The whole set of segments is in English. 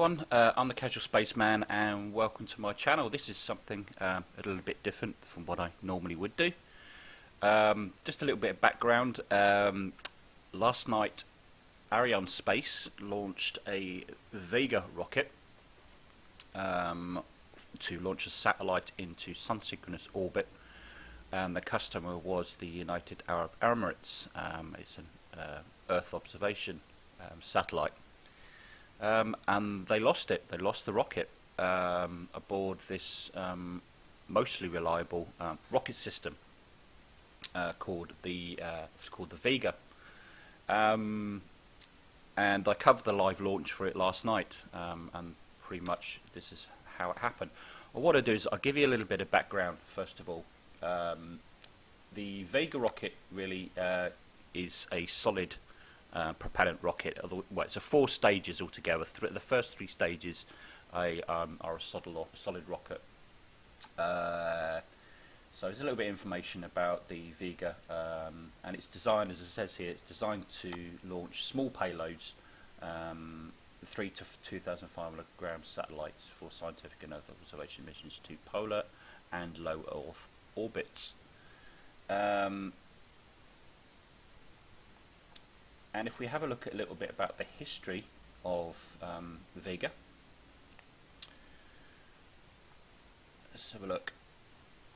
Everyone, uh, I'm the Casual Spaceman and welcome to my channel. This is something um, a little bit different from what I normally would do. Um, just a little bit of background. Um, last night Ariane Space launched a Vega rocket um, to launch a satellite into sun-synchronous orbit and the customer was the United Arab Emirates. Um, it's an uh, Earth observation satellite um, and they lost it. They lost the rocket um, aboard this um, mostly reliable um, rocket system uh, called the uh, called the Vega. Um, and I covered the live launch for it last night, and pretty much this is how it happened. Well, what I do is I'll give you a little bit of background first of all. the Vega rocket really uh, is a solid uh, propellant rocket. Well, it's a four stages altogether. Th the first three stages um, are a solid, solid rocket. Uh, so there's a little bit of information about the Vega, um, and it's designed, as it says here, it's designed to launch small payloads, um, three to 2,500 gram satellites for scientific and Earth observation missions to polar and low Earth orbits. Um, and if we have a look at a little bit about the history of um, Vega, let's have a look.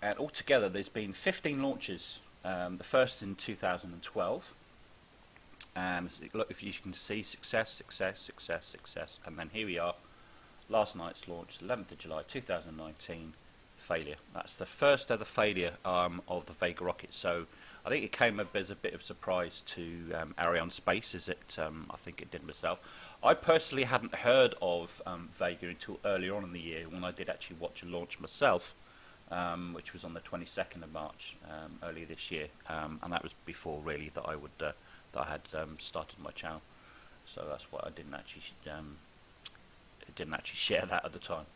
And altogether, there's been 15 launches. Um, the first in 2012. And look, if you can see, success, success, success, success, and then here we are. Last night's launch, 11th of July 2019, failure. That's the first ever failure um, of the Vega rocket. So I think it came as a bit of surprise to um, Arianespace, as it um, I think it did myself. I personally hadn't heard of um, Vega until earlier on in the year when I did actually watch a launch myself, um, which was on the 22nd of March um, earlier this year, um, and that was before really that I would uh, that I had started my channel. So that's why I didn't actually didn't actually share that at the time.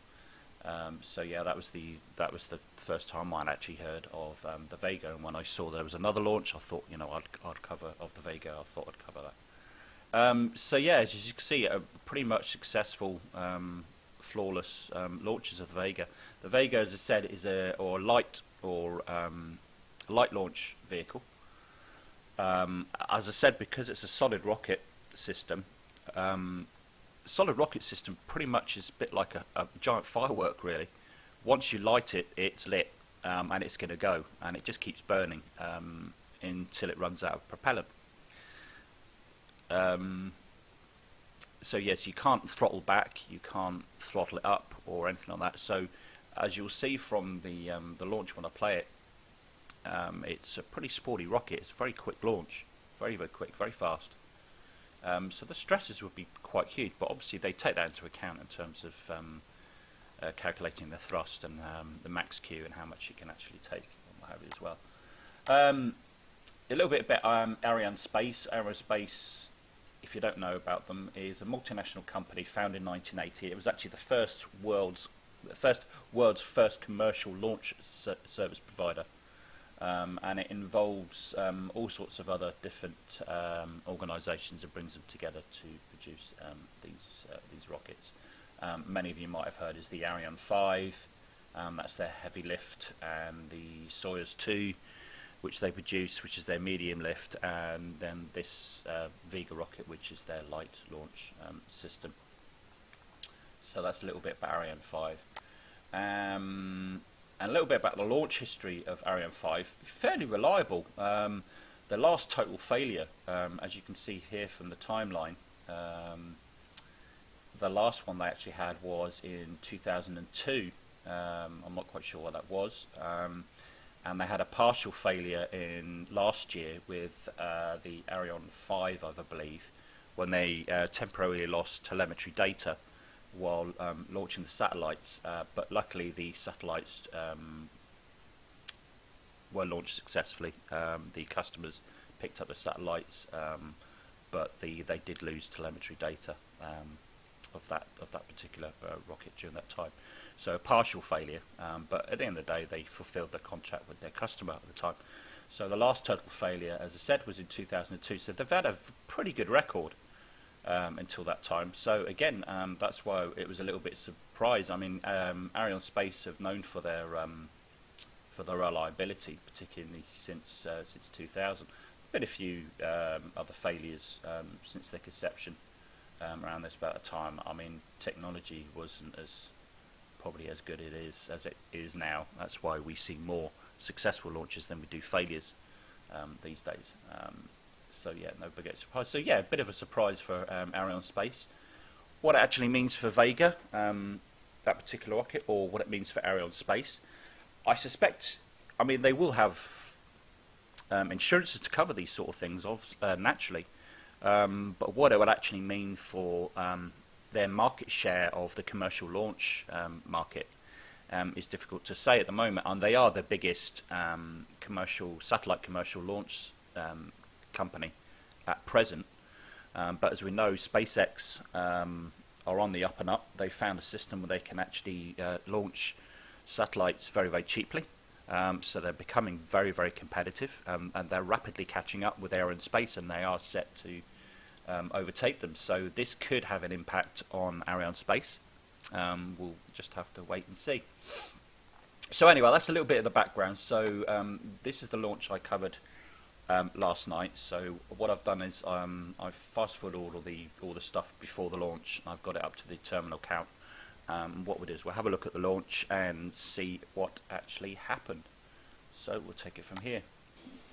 Um, so yeah, that was the that was the first time I'd actually heard of um, the Vega, and when I saw there was another launch, I thought, you know, I'd I'd cover of the Vega. I thought I'd cover that. Um, so yeah, as you can see, a pretty much successful, um, flawless um, launches of the Vega. The Vega, as I said, is a or light or um, light launch vehicle. as I said, because it's a solid rocket system, solid rocket system pretty much is a bit like a, a giant firework, really. Once you light it, it's lit um, and it's going to go, and it just keeps burning um, until it runs out of propellant. Um, so yes, you can't throttle back, you can't throttle it up or anything like that. So as you'll see from the um, the launch when I play it, um, it's a pretty sporty rocket. It's a very quick launch, very very quick, very fast. Um, so the stresses would be quite huge, but obviously they take that into account in terms of um, uh, calculating the thrust and um, the max Q and how much it can actually take and what have you as well. Um, a little bit about um, Arianespace. Aerospace, if you don't know about them, is a multinational company founded in 1980. It was actually the first world's the first world's first commercial launch ser service provider. Um, and it involves um, all sorts of other different um, organisations and brings them together to produce um, these uh, these rockets. Um, many of you might have heard is the Ariane 5, um, that's their heavy lift, and the Soyuz 2, which they produce, which is their medium lift, and then this uh, Vega rocket, which is their light launch system. So that's a little bit about Ariane 5. And a little bit about the launch history of Ariane 5. Fairly reliable. Um, the last total failure, um, as you can see here from the timeline, um, the last one they actually had was in 2002. Um, I'm not quite sure what that was. Um, and they had a partial failure in last year with uh, the Ariane 5, I believe, when they uh, temporarily lost telemetry data while um, launching the satellites, uh, but luckily the satellites um, were launched successfully. Um, the customers picked up the satellites, um, but the, they did lose telemetry data um, of that of that particular uh, rocket during that time. So a partial failure, um, but at the end of the day, they fulfilled their contract with their customer at the time. So the last total failure, as I said, was in 2002. So they've had a pretty good record um, until that time. So again, um, that's why it was a little bit surprised. I mean, um, Arianespace have known for their um, for their reliability, particularly since uh, since 2000. Been a few um, other failures um, since their conception around this about a time. I mean, technology wasn't as probably as good it is as it is now. That's why we see more successful launches than we do failures these days. So yeah, no big surprise. So yeah, a bit of a surprise for um, Arianespace. What it actually means for Vega, um, that particular rocket, or what it means for Arianespace, I suspect. I mean, they will have um, insurances to cover these sort of things, of, uh, naturally. Um, but what it would actually mean for um, their market share of the commercial launch um, market um, is difficult to say at the moment. And they are the biggest um, commercial satellite commercial launch um, company at present. Um, but as we know, SpaceX um, are on the up and up. They found a system where they can actually uh, launch satellites very, very cheaply. Um, so they're becoming very, very competitive, um, and they're rapidly catching up with Arianespace, and space, and they are set to um, overtake them. So this could have an impact on Arianespace. Um, we'll just have to wait and see. So anyway, that's a little bit of the background. So this is the launch I covered um, last night. So what I've done is um, I've fast forwarded all of the all the stuff before the launch. I've got it up to the terminal count. Um, what we'll do is we'll have a look at the launch and see what actually happened. So we'll take it from here.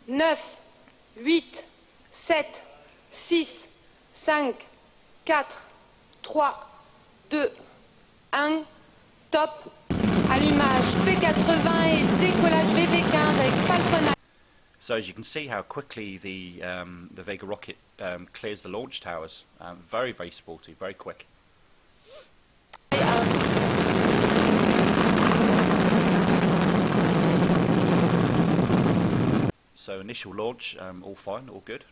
9, 8, 7, 6, 5, 4, 3, 2, 1, top. Allumage P80 et décollage VV15 avec Falcon so as you can see how quickly the, um, the Vega rocket um, clears the launch towers. Um, very, very sporty, very quick. So initial launch, um, all fine, all good.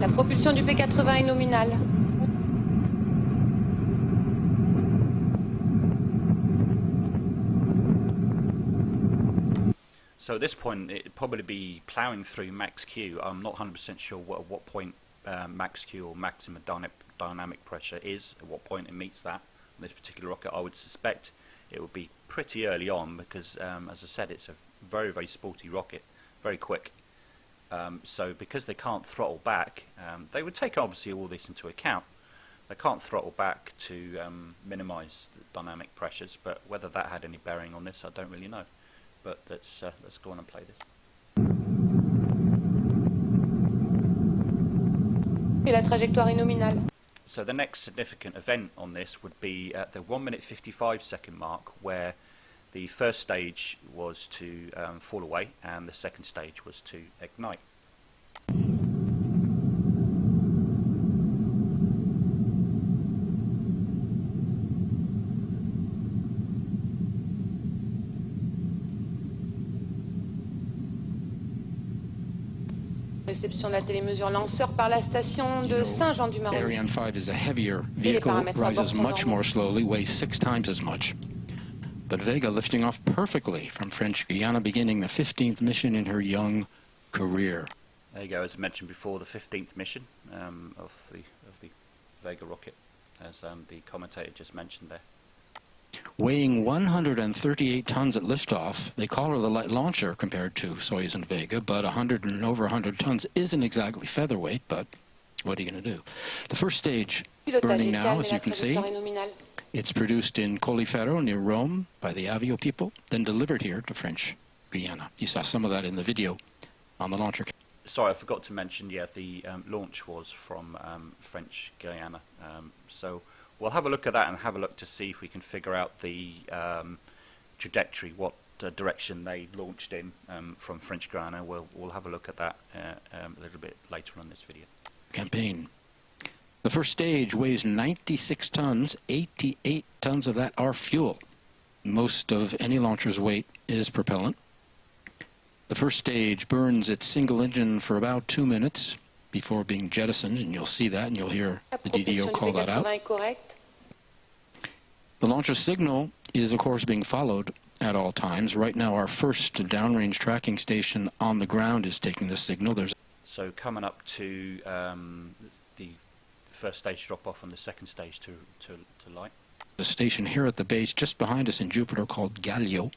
La propulsion du P80 est nominale. So at this point, it'd probably be ploughing through max Q. I'm not 100% sure what, at what point uh, max Q or maximum dynamic, dynamic pressure is, at what point it meets that. On this particular rocket, I would suspect it would be pretty early on because, um, as I said, it's a very, very sporty rocket, very quick. Um, so because they can't throttle back, um, they would take obviously all this into account. They can't throttle back to um, minimize dynamic pressures, but whether that had any bearing on this, I don't really know but let's uh, let's go on and play this. La trajectoire nominale. So the next significant event on this would be at the 1 minute 55 second mark where the first stage was to um, fall away and the second stage was to ignite. Réception de la télémesure lanceur par la station de Saint-Jean-du-Maroni. Ariane 5 is a heavier vehicle, rises much more slowly, weighs six times as much. But Vega lifting off perfectly from French Guiana, beginning the 15th mission in her young career. There you go, as mentioned before, the 15th mission um, of, the, of the Vega rocket, as um, the commentator just mentioned there. Weighing 138 tons at liftoff, they call her the light launcher compared to Soyuz and Vega, but 100 and over 100 tons isn't exactly featherweight, but what are you going to do? The first stage burning now, as you can see. It's produced in Colleferro near Rome by the Avio people, then delivered here to French Guiana. You saw some of that in the video on the launcher. Sorry, I forgot to mention, yeah, the um, launch was from um, French Guiana. Um, so we'll have a look at that and have a look to see if we can figure out the um, trajectory, what uh, direction they launched in um, from French Guiana. We'll, we'll have a look at that uh, a little bit later on this video. Campaign. The first stage weighs 96 tons. 88 tons of that are fuel. Most of any launcher's weight is propellant. The first stage burns its single engine for about two minutes before being jettisoned, and you'll see that, and you'll hear the DDO call that out. The launcher signal is, of course, being followed at all times. Right now, our first downrange tracking station on the ground is taking the signal. There's So coming up to um, the first stage drop off and the second stage to, to, to light. a station here at the base just behind us in Jupiter called Galliot.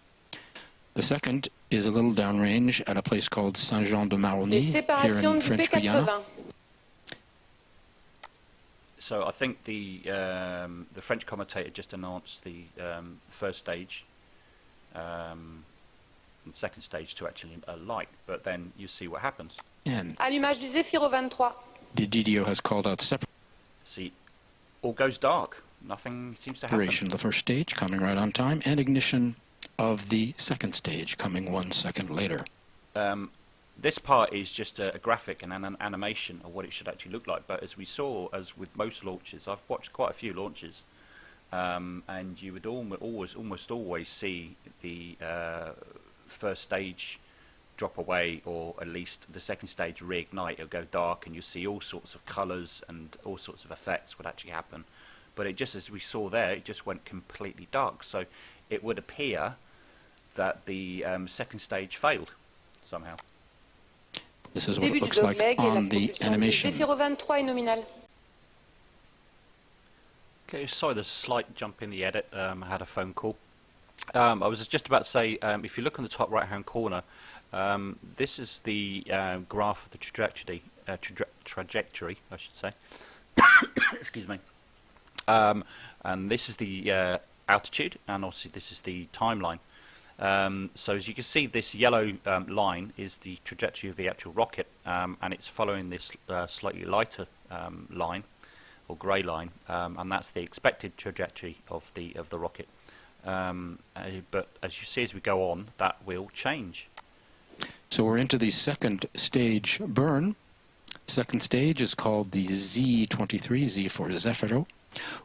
The second is a little downrange at a place called Saint-Jean-de-Maroni here in French Guiana. So I think the um, the French commentator just announced the um, first stage um, and second stage to actually uh, light, but then you see what happens. And Allumage du Zefiro 23. the DDO has called out See, all goes dark. Nothing seems to happen. separation of the first stage coming right on time and ignition of the second stage coming one second later. um, this part is just a, a graphic and an, an animation of what it should actually look like. But as we saw, as with most launches, I've watched quite a few launches, um, and you would always, almost always see the uh, first stage drop away, or at least the second stage reignite. It'll go dark, and you see all sorts of colours and all sorts of effects would actually happen. But it just, as we saw there, it just went completely dark. So it would appear that the um, second stage failed somehow. This is what it looks like dogleg et la on the animation. Zefiro 23 est nominale. Okay, sorry, there's a slight jump in the edit. Um, I had a phone call. Um, I was just about to say, um, if you look on the top right-hand corner, um, this is the uh, graph of the trajectory, uh, traje- trajectory, I should say. Excuse me. Um, and this is the uh, altitude, and obviously this is the timeline. Um, so as you can see, this yellow um, line is the trajectory of the actual rocket, um, and it's following this uh, slightly lighter um, line, or grey line, um, and that's the expected trajectory of the of the rocket. Um, uh, but as you see as we go on, that will change. So we're into the second stage burn. Second stage is called the Z23, Z for Zefiro.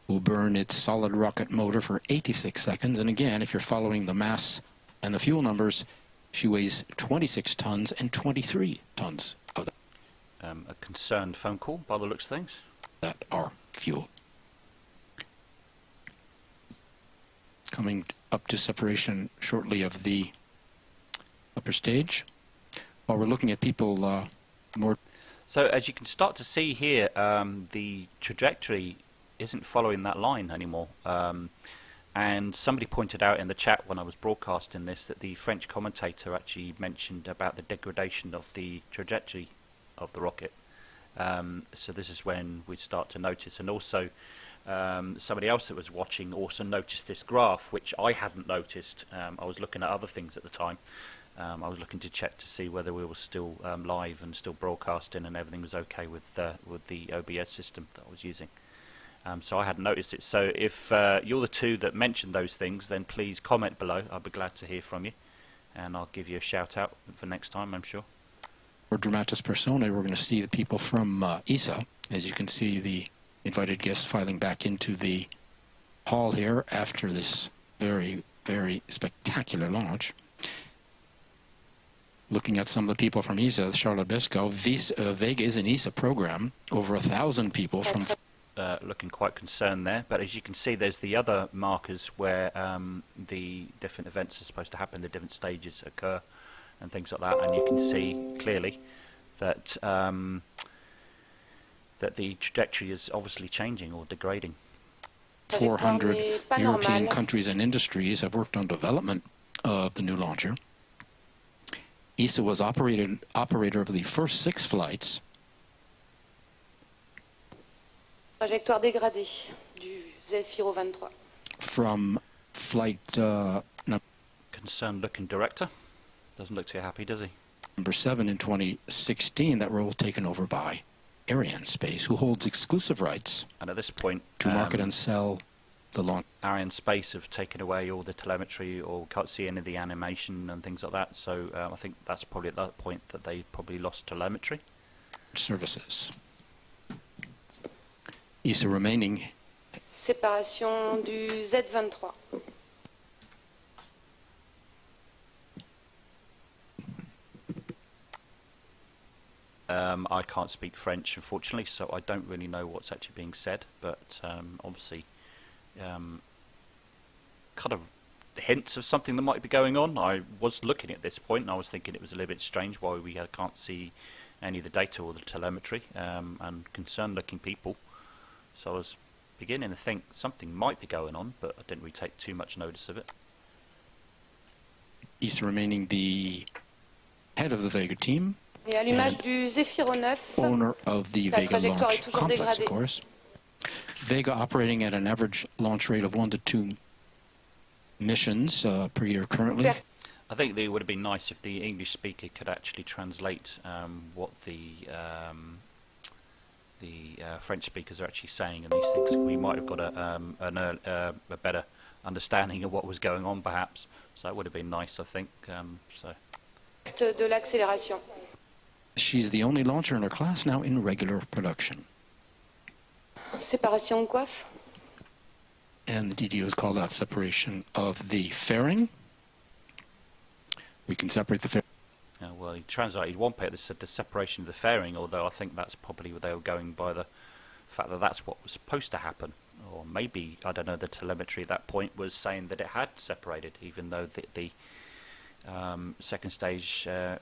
Will burn its solid rocket motor for 86 seconds. And again, if you're following the mass and the fuel numbers, she weighs 26 tons and 23 tons of Um, a concerned phone call by the looks of things. that are fuel. Coming up to separation shortly of the upper stage. While we're looking at people uh, more So as you can start to see here, um, the trajectory isn't following that line anymore. Um, and somebody pointed out in the chat when I was broadcasting this that the French commentator actually mentioned about the degradation of the trajectory of the rocket. Um, so this is when we start to notice, and also um, somebody else that was watching also noticed this graph, which I hadn't noticed. Um, I was looking at other things at the time. Um, I was looking to check to see whether we were still um, live and still broadcasting, and everything was okay with uh, with the OBS system that I was using. Um, so I hadn't noticed it. So if uh, you're the two that mentioned those things, then please comment below. I'll be glad to hear from you, and I'll give you a shout out for next time. I'm sure. for Dramatis Persona, we're going to see the people from uh, ESA. As you can see, the invited guests filing back into the hall here after this very, very spectacular launch. Looking at some of the people from ESA, Charlotte Beskow, Vis, uh, Vega is an ESA program. Over a thousand people from uh, looking quite concerned there. But as you can see, there's the other markers where um, the different events are supposed to happen, the different stages occur, and things like that. And you can see clearly that um, that the trajectory is obviously changing or degrading. 400 European countries and industries have worked on development of the new launcher. ESA was operated operator of the first six flights Trajectoire dégradée du Zefiro 23. from flight uh, Concerned looking director. Doesn't look too happy, does he? number seven in 2016. That role taken over by Ariane Space, who holds exclusive rights And at this point, to market um, and sell the launch. Ariane Space have taken away all the telemetry or can't see any of the animation and things like that. So um, I think that's probably at that point that they probably lost telemetry. services. ESA remaining Séparation du Z23. Um, I can't speak French, unfortunately, so I don't really know what's actually being said. But um, obviously, um, kind of hints of something that might be going on. I was looking at this point and I was thinking it was a little bit strange why we uh, can't see any of the data or the telemetry um, and concerned looking people. So I was beginning to think something might be going on, but I didn't really take too much notice of it. He's remaining the head of the Vega team, Et à l'image And du Zefiro 9, owner of the La Vega trajectoire launch est toujours complex, dégradée. of course. Vega operating at an average launch rate of one to two missions uh, per year currently. I think it would have been nice if the English speaker could actually translate um, what the um, the uh, French speakers are actually saying in these things. We might have got a um, an, uh, a better understanding of what was going on, perhaps. So that would have been nice, I think. Um, so de l'accélération. She's the only launcher in her class now in regular production. Séparation coiffe. And the DDO has called out separation of the fairing. We can separate the fairing. Uh, well, he translated one paper that said the separation of the fairing, although I think that's probably where they were going by the fact that that's what was supposed to happen. Or maybe I don't know. The telemetry at that point was saying that it had separated, even though the, the um, second stage, uh,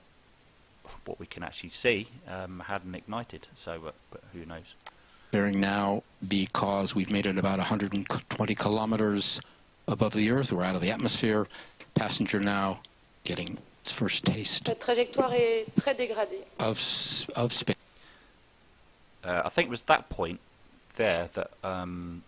what we can actually see, um, hadn't ignited. So, uh, but who knows? fairing now because we've made it about 120 kilometers above the Earth. We're out of the atmosphere. Passenger now getting its first taste La trajectoire est très dégradée. of of space. Uh, I think it was that point there that um,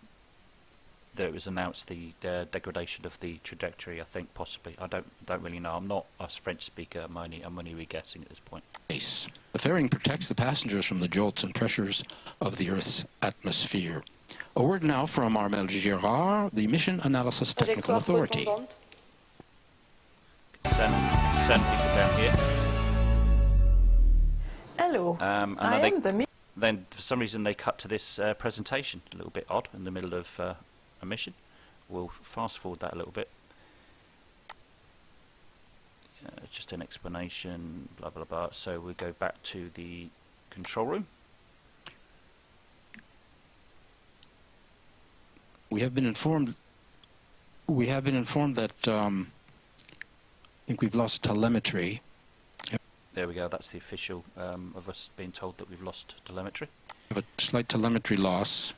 that it was announced the uh, degradation of the trajectory. I think possibly. I don't don't really know. I'm not a French speaker. I'm only I'm only re-guessing at this point. space. The fairing protects the passengers from the jolts and pressures of the Earth's atmosphere. A word now from Armel Girard, the Mission Analysis Technical Trajectoire Authority. Retombante. Send send people down here. Hello, Um, and I I think am the mi- then for some reason they cut to this uh, presentation. A little bit odd in the middle of uh, a mission. We'll fast forward that a little bit. Uh, just an explanation, blah blah blah. So we go back to the control room. We have been informed. We have been informed that um, I think we've lost telemetry. There we go. That's the official um, of us being told that we've lost telemetry. We have a slight telemetry loss.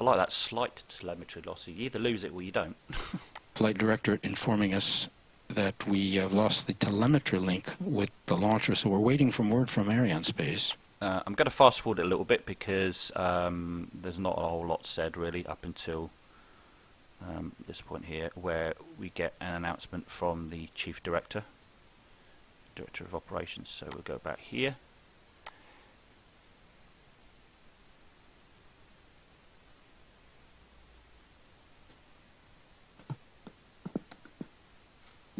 I like that slight telemetry loss. You either lose it or you don't. Flight director informing us that we have lost the telemetry link with the launcher, so we're waiting for word from Arianespace. Uh, I'm going to fast forward it a little bit because um, there's not a whole lot said really up until um, this point here, where we get an announcement from the chief director, director of operations. So we'll go back here.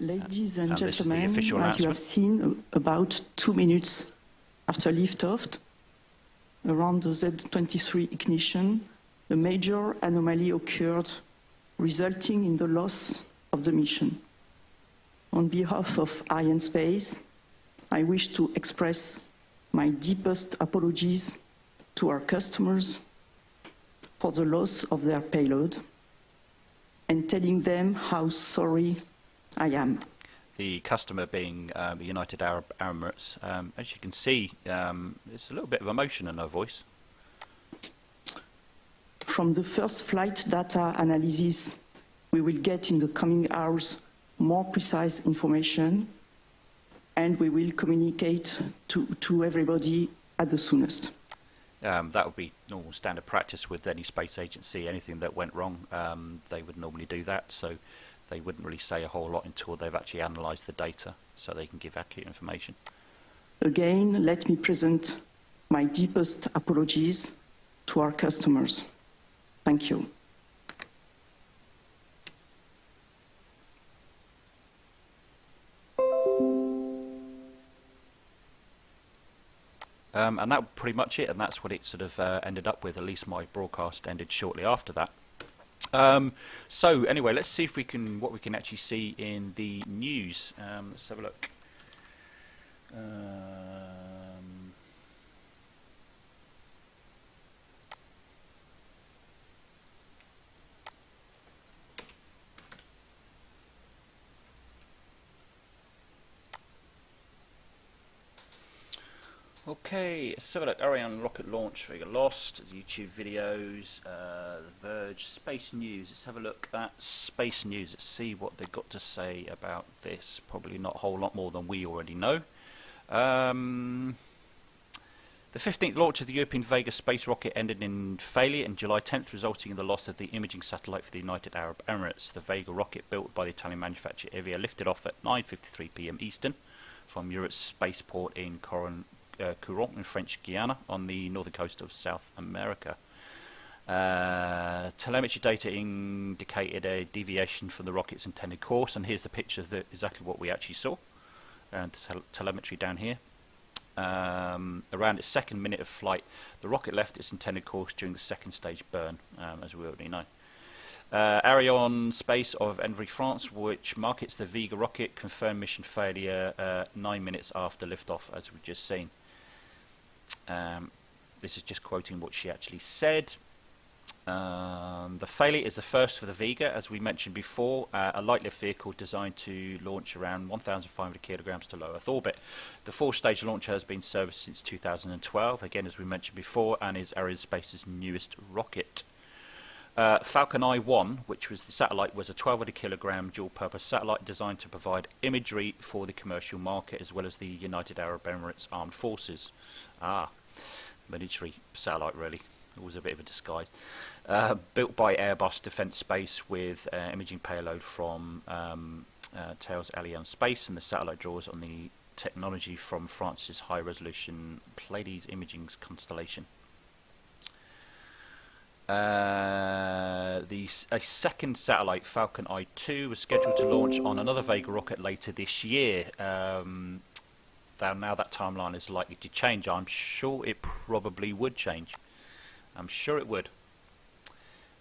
Ladies and And this is the gentlemen, as you have seen, about two minutes after liftoff, around the Z23 ignition, a major anomaly occurred, resulting in the loss of the mission. On behalf of Arianespace, I wish to express my deepest apologies to our customers for the loss of their payload and telling them how sorry I am. The customer being um, the United Arab Emirates. Um, as you can see, um, there's a little bit of emotion in her voice. From the first flight data analysis, we will get in the coming hours more precise information, and we will communicate to, to everybody at the soonest. Um, that would be normal standard practice with any space agency. Anything that went wrong, um, they would normally do that. So they wouldn't really say a whole lot until they've actually analysed the data, so they can give accurate information. Again, let me present my deepest apologies to our customers. Thank you. Um, and that was pretty much it, and that's what it sort of uh, ended up with. At least my broadcast ended shortly after that. Um, so anyway, let's see if we can what we can actually see in the news. Um, let's have a look. Um, Okay, so look, Ariane rocket launch, Vega lost, YouTube videos, uh, The Verge, Space News. Let's have a look at Space News. Let's see what they've got to say about this. Probably not a whole lot more than we already know. Um, the 15th launch of the European Vega space rocket ended in failure on July 10th, resulting in the loss of the imaging satellite for the United Arab Emirates. The Vega rocket, built by the Italian manufacturer Avio, lifted off at 9.53 pm Eastern from Europe's spaceport in Coron uh, Courant in French Guiana on the northern coast of South America. Uh, telemetry data indicated a deviation from the rocket's intended course, and here's the picture of exactly what we actually saw. And tel telemetry down here. Um, around its second minute of flight, the rocket left its intended course during the second stage burn, um, as we already know. Uh, Ariane Space of Evry, France, which markets the Vega rocket, confirmed mission failure uh, nine minutes after liftoff, as we've just seen. Um, this is just quoting what she actually said. Um, the failure is the first for the Vega, as we mentioned before, uh, a light lift vehicle designed to launch around 1,500 kilograms to low Earth orbit. The four-stage launcher has been serviced since 2012, again as we mentioned before, and is Arianespace's newest rocket. Uh, Falcon Eye 1, which was the satellite, was a 1,200 kilogram dual-purpose satellite designed to provide imagery for the commercial market as well as the United Arab Emirates Armed Forces. Ah, military satellite really. It was a bit of a disguise. Uh, built by Airbus Defence Space with uh, imaging payload from um, uh, Thales Alenia Space, and the satellite draws on the technology from France's high-resolution Pleiades imaging constellation. Uh, the a second satellite, Falcon Eye 2, was scheduled to launch on another Vega rocket later this year. Um, now that timeline is likely to change. I'm sure it probably would change. I'm sure it would.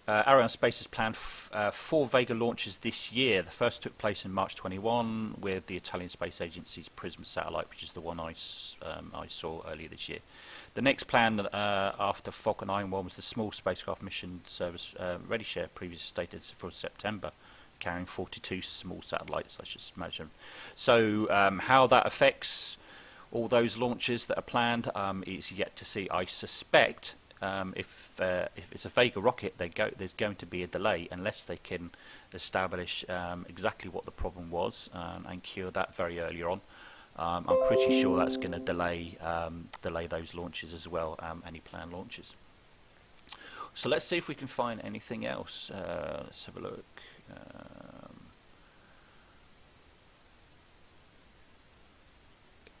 Uh, Arianespace has planned uh, four Vega launches this year. The first took place in March 21 with the Italian Space Agency's PRISM satellite, which is the one I, um, I saw earlier this year. The next plan uh, after Falcon 9 1 was the small spacecraft mission service uh, Rideshare, previously stated for September, carrying 42 small satellites, I should imagine. So, um, how that affects all those launches that are planned um, is yet to see. I suspect um, if uh, if it's a Vega rocket, go, there's going to be a delay unless they can establish um, exactly what the problem was um, and cure that very early on. Um, I'm pretty sure that's going to delay um, delay those launches as well, any planned launches. So let's see if we can find anything else. Uh, let's have a look. Uh,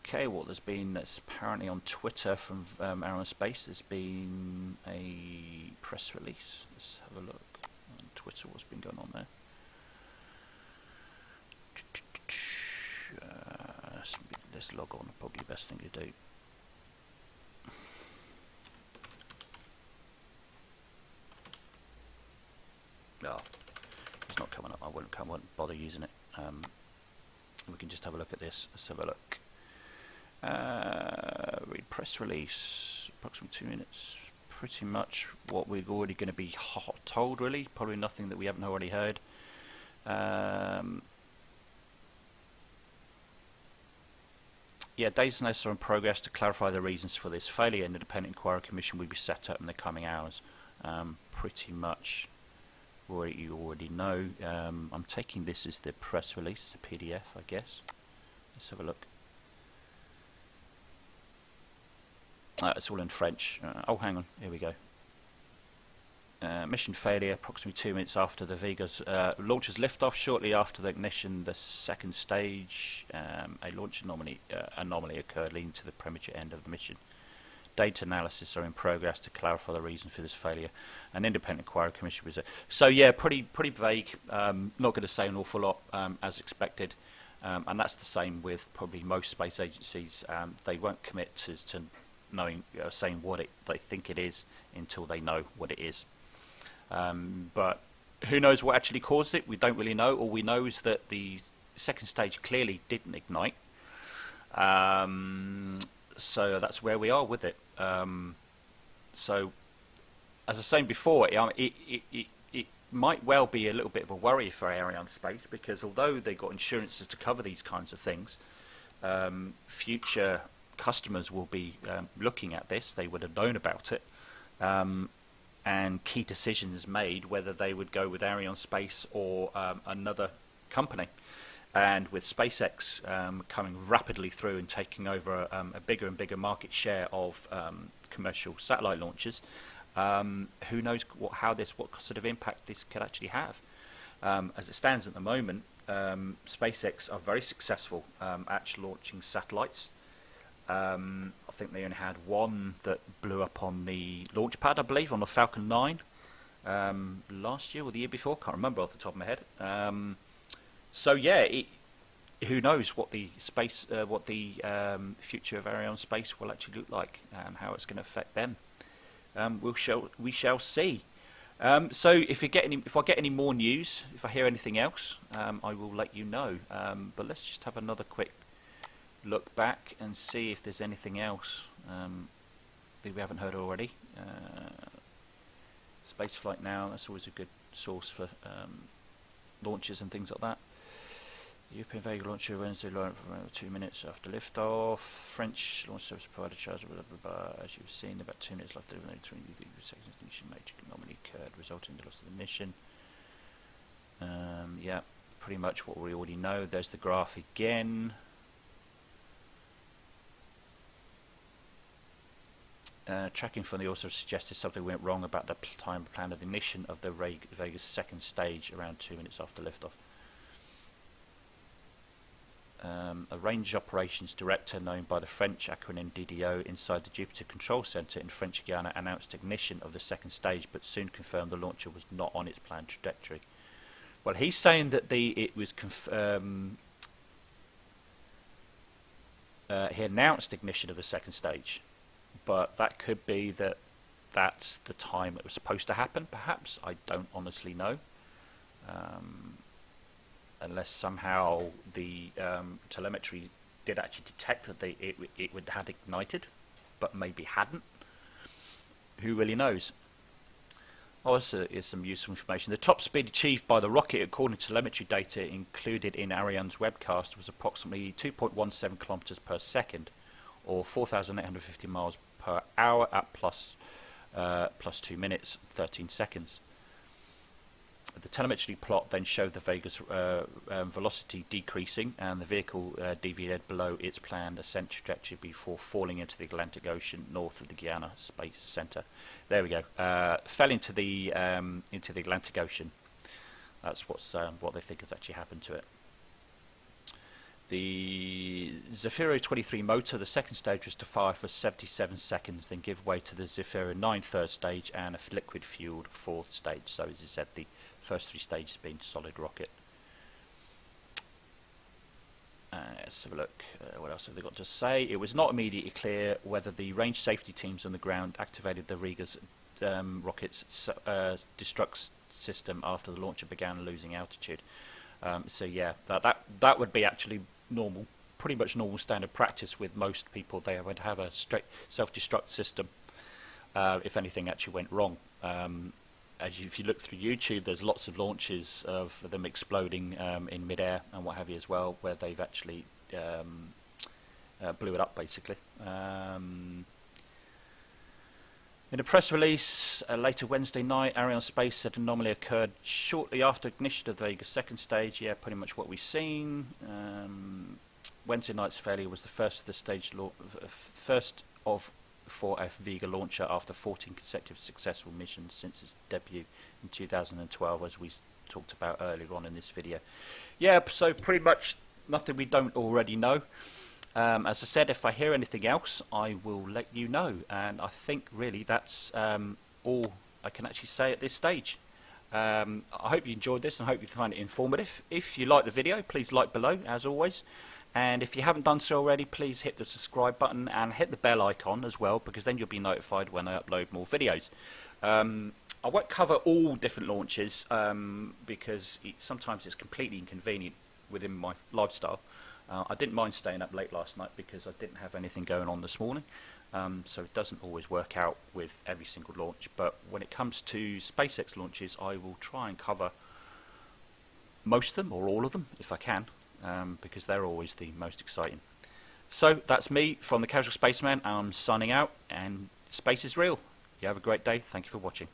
Okay, well, there's been, that's apparently on Twitter from um, Arianespace, there's been a press release. Let's have a look on Twitter, what's been going on there. Uh, let's log on, probably the best thing to do. Oh, it's not coming up, I wouldn't, I wouldn't bother using it. Um, we can just have a look at this, let's have a look. Uh, press release, approximately two minutes. Pretty much what we're already going to be hot told, really. Probably nothing that we haven't already heard. Um, yeah, days data analysis are in progress to clarify the reasons for this failure. An independent inquiry commission will be set up in the coming hours. Um, pretty much what you already know. Um, I'm taking this as the press release, the PDF, I guess. Let's have a look. Uh, it's all in French. Uh, oh, hang on. Here we go. Uh, mission failure approximately two minutes after the Vega's uh, launcher's liftoff. Shortly after the ignition, the second stage, um, a launch anomaly, uh, anomaly occurred, leading to the premature end of the mission. Data analysis are in progress to clarify the reason for this failure. An independent inquiry commission was. So yeah, pretty pretty vague. Um, not going to say an awful lot um, as expected. Um, and that's the same with probably most space agencies. Um, they won't commit to, to knowing uh, saying what it they think it is until they know what it is. Um, but who knows what actually caused it? We don't really know. All we know is that the second stage clearly didn't ignite. Um, so that's where we are with it. Um, so, as I was saying before, it, it, it, it, might well be a little bit of a worry for Arianespace because although they've got insurances to cover these kinds of things, um, future customers will be um, looking at this. They would have known about it, um, and key decisions made whether they would go with Arianespace or um, another company. And with SpaceX um, coming rapidly through and taking over um, a bigger and bigger market share of um, commercial satellite launches, who knows what, how this, what sort of impact this could actually have. as it stands at the moment, SpaceX are very successful at launching satellites. Um, I think they only had one that blew up on the launch pad, I believe, on the Falcon 9 um, last year or the year before. Can't remember off the top of my head. Um, so yeah, it, who knows what the space, uh, what the um, future of Ariane space will actually look like, and how it's going to affect them. Um, we'll shall we shall see. Um, so if you get any, if I get any more news, if I hear anything else, I will let you know. but let's just have another quick look back and see if there's anything else um, that we haven't heard already. Uh, Spaceflight Now, that's always a good source for um, launches and things like that. European Vega launcher Wednesday launched for two minutes after liftoff. French launch service provider charge blah, blah, blah, as you've seen about two minutes left delivering between the three seconds mission major anomaly occurred resulting in the loss of the mission. Um, yeah, pretty much what we already know. There's the graph again. Uh, tracking from the also suggested something went wrong about the time plan of the ignition of the Vega's second stage around two minutes after liftoff. Um, a range operations director known by the French acronym DDO inside the Jupiter Control Center in French Guiana announced ignition of the second stage but soon confirmed the launcher was not on its planned trajectory. Well, he's saying that the it was um, uh, he announced ignition of the second stage but that could be that that's the time it was supposed to happen, perhaps. I don't honestly know. Um, unless somehow the um, telemetry did actually detect that they, it, it would had ignited, but maybe hadn't. Who really knows? Also, is some useful information. The top speed achieved by the rocket, according to telemetry data included in Ariane's webcast, was approximately 2.17 kilometers per second, or 4,850 miles per hour at plus, uh, plus 2 minutes 13 seconds. The telemetry plot then showed the Vega's uh, um, velocity decreasing and the vehicle uh, deviated below its planned ascent trajectory before falling into the Atlantic Ocean north of the Guiana Space Center. There we go. Uh, fell into the um, into the Atlantic Ocean. That's what's um, what they think has actually happened to it. The Zefiro 23 motor, the second stage was to fire for 77 seconds, then give way to the Zefiro 9 third stage and a liquid fueled fourth stage. So as I said, the first three stages being solid rocket. Uh, let's have a look. Uh, what else have they got to say? It was not immediately clear whether the range safety teams on the ground activated the Riga's um, rocket's uh, destruct system after the launcher began losing altitude. Um, so yeah, that, that that would be actually normal, pretty much normal standard practice with most people. They would have a self-destruct system uh, if anything actually went wrong. Um, as you, if you look through YouTube, there's lots of launches of them exploding um, in midair and what have you as well, where they've actually um, uh, blew it up basically. Um, in a press release uh, later Wednesday night, Arianespace said anomaly occurred shortly after ignition of the Vega second stage. Yeah, pretty much what we've seen. Um, Wednesday night's failure was the first of the stage, first of for a Vega launcher after 14 consecutive successful missions since its debut in 2012, as we talked about earlier on in this video. Yeah, so pretty much nothing we don't already know. Um, as I said, if I hear anything else, I will let you know. And I think really that's um, all I can actually say at this stage. Um, I hope you enjoyed this and I hope you find it informative. If you like the video, please like below, as always. And if you haven't done so already, please hit the subscribe button and hit the bell icon as well, because then you'll be notified when I upload more videos. Um, I won't cover all different launches um, because it, sometimes it's completely inconvenient within my lifestyle. Uh, I didn't mind staying up late last night because I didn't have anything going on this morning. Um, so it doesn't always work out with every single launch. But when it comes to SpaceX launches, I will try and cover most of them or all of them if I can, um, because they're always the most exciting. So that's me from the Casual Spaceman. I'm signing out, and space is real. You have a great day. Thank you for watching.